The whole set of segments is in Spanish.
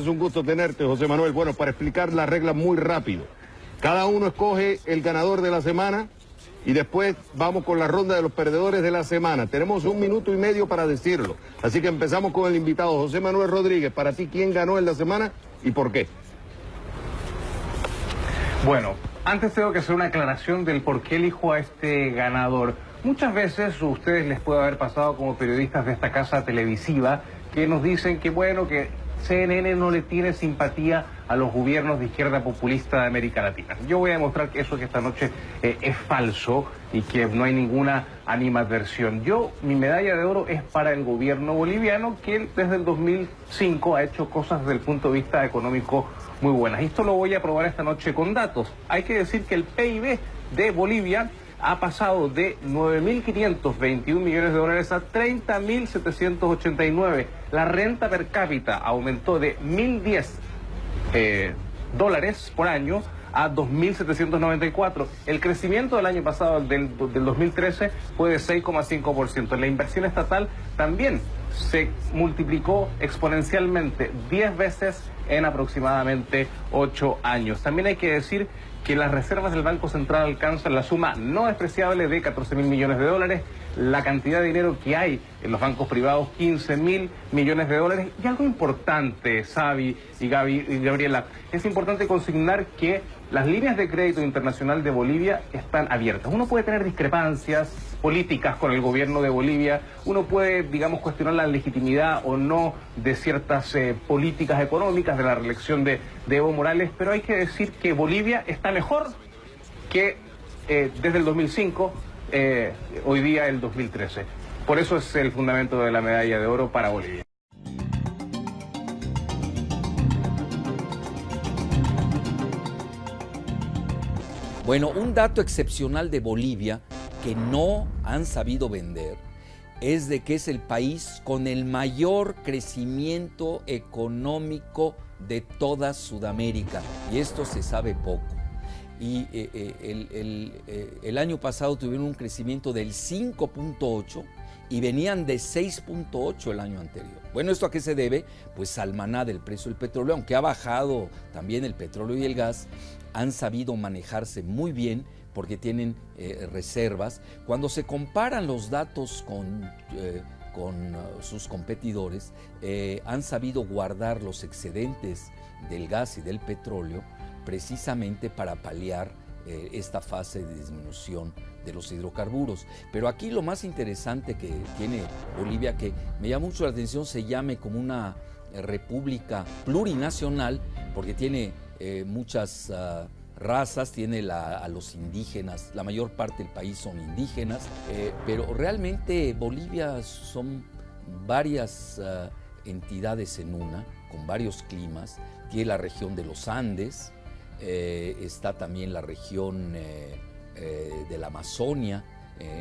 Es un gusto tenerte, José Manuel. Bueno, para explicar la regla muy rápido. Cada uno escoge el ganador de la semana y después vamos con la ronda de los perdedores de la semana. Tenemos un minuto y medio para decirlo. Así que empezamos con el invitado, José Manuel Rodríguez. Para ti, ¿quién ganó en la semana y por qué? Bueno, antes tengo que hacer una aclaración del por qué elijo a este ganador. Muchas veces a ustedes les puede haber pasado como periodistas de esta casa televisiva que nos dicen que bueno, que CNN no le tiene simpatía a los gobiernos de izquierda populista de América Latina. Yo voy a demostrar que eso que esta noche eh, es falso y que no hay ninguna animadversión. Yo, mi medalla de oro es para el gobierno boliviano que desde el 2005 ha hecho cosas desde el punto de vista económico muy buenas. Y esto lo voy a probar esta noche con datos. Hay que decir que el PIB de Bolivia ha pasado de 9.521 millones de dólares a 30.789. La renta per cápita aumentó de 1.010 eh, dólares por año a 2.794. El crecimiento del año pasado, del, del 2013, fue de 6,5%. La inversión estatal también se multiplicó exponencialmente 10 veces en aproximadamente 8 años. También hay que decir que las reservas del Banco Central alcanzan la suma no despreciable de 14 mil millones de dólares, la cantidad de dinero que hay en los bancos privados, 15 mil millones de dólares. Y algo importante, Xavi y, Gaby, y Gabriela, es importante consignar que las líneas de crédito internacional de Bolivia están abiertas. Uno puede tener discrepancias políticas con el gobierno de Bolivia, uno puede, digamos, cuestionar la legitimidad o no de ciertas eh, políticas económicas de la reelección de, Evo Morales, pero hay que decir que Bolivia está mejor que eh, desde el 2005, eh, hoy día el 2013. Por eso es el fundamento de la medalla de oro para Bolivia. Bueno, un dato excepcional de Bolivia que no han sabido vender es de que es el país con el mayor crecimiento económico de toda Sudamérica. Y esto se sabe poco. Y eh, eh, eh, el, año pasado tuvieron un crecimiento del 5.8 y venían de 6.8 el año anterior. Bueno, ¿esto a qué se debe? Pues al maná del precio del petróleo, aunque ha bajado también el petróleo y el gas, han sabido manejarse muy bien porque tienen eh, reservas. Cuando se comparan los datos con, eh, con uh, sus competidores, eh, han sabido guardar los excedentes del gas y del petróleo precisamente para paliar esta fase de disminución de los hidrocarburos. Pero aquí lo más interesante que tiene Bolivia, que me llama mucho la atención, se llame como una república plurinacional, porque tiene muchas... Uh, razas, tiene a los indígenas, la mayor parte del país son indígenas, eh, pero realmente Bolivia son varias eh, entidades en una, con varios climas, tiene la región de los Andes, eh, está también la región de la Amazonia,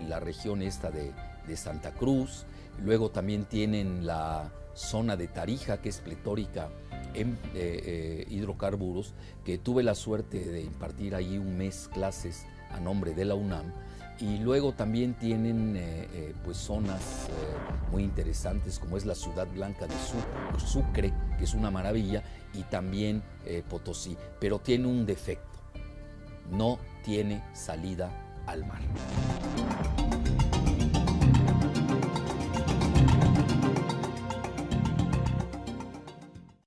la región esta de, Santa Cruz, luego también tienen la zona de Tarija, que es pletórica en eh, eh, hidrocarburos, que tuve la suerte de impartir allí un mes clases a nombre de la UNAM. Y luego también tienen eh, pues zonas muy interesantes como es la Ciudad Blanca de Sucre, que es una maravilla, y también Potosí, pero tiene un defecto, no tiene salida al mar.